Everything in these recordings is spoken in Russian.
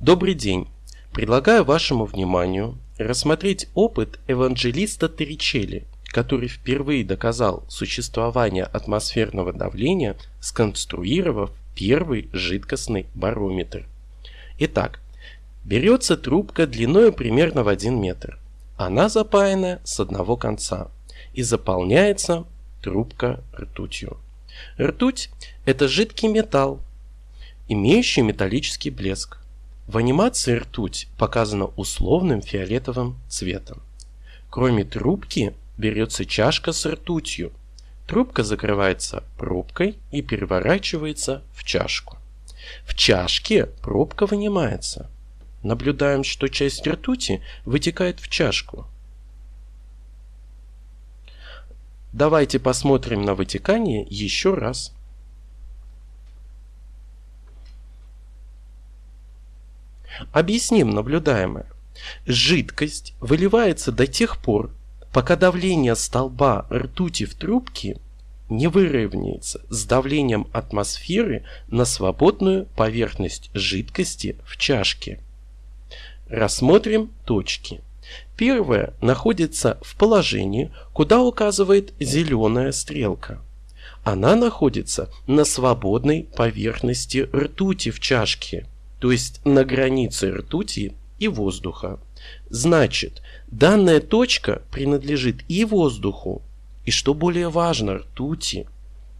Добрый день! Предлагаю вашему вниманию рассмотреть опыт евангелиста Торричелли, который впервые доказал существование атмосферного давления, сконструировав первый жидкостный барометр. Итак, берется трубка длиной примерно в 1 метр. Она запаяна с одного конца и заполняется трубка ртутью. Ртуть – это жидкий металл, имеющий металлический блеск. В анимации ртуть показана условным фиолетовым цветом. Кроме трубки берется чашка с ртутью. Трубка закрывается пробкой и переворачивается в чашку. В чашке пробка вынимается. Наблюдаем, что часть ртути вытекает в чашку. Давайте посмотрим на вытекание еще раз. Объясним наблюдаемое. Жидкость выливается до тех пор, пока давление столба ртути в трубке не выровняется с давлением атмосферы на свободную поверхность жидкости в чашке. Рассмотрим точки. Первая находится в положении, куда указывает зеленая стрелка. Она находится на свободной поверхности ртути в чашке – то есть на границе ртути и воздуха. Значит, данная точка принадлежит и воздуху, и что более важно, ртути.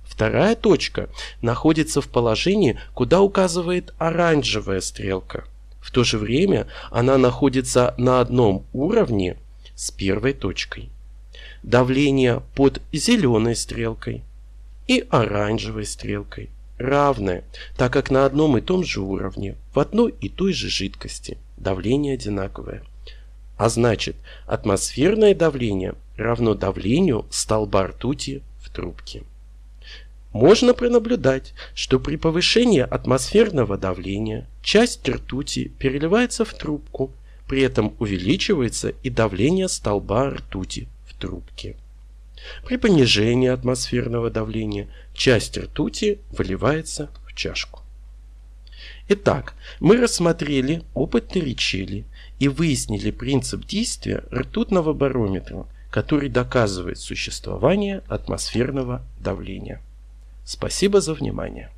Вторая точка находится в положении, куда указывает оранжевая стрелка. В то же время она находится на одном уровне с первой точкой. Давление под зеленой стрелкой и оранжевой стрелкой равное, так как на одном и том же уровне, в одной и той же жидкости, давление одинаковое. А значит, атмосферное давление равно давлению столба ртути в трубке. Можно пронаблюдать, что при повышении атмосферного давления часть ртути переливается в трубку, при этом увеличивается и давление столба ртути в трубке. При понижении атмосферного давления часть ртути выливается в чашку. Итак, мы рассмотрели опыт Торричелли и выяснили принцип действия ртутного барометра, который доказывает существование атмосферного давления. Спасибо за внимание.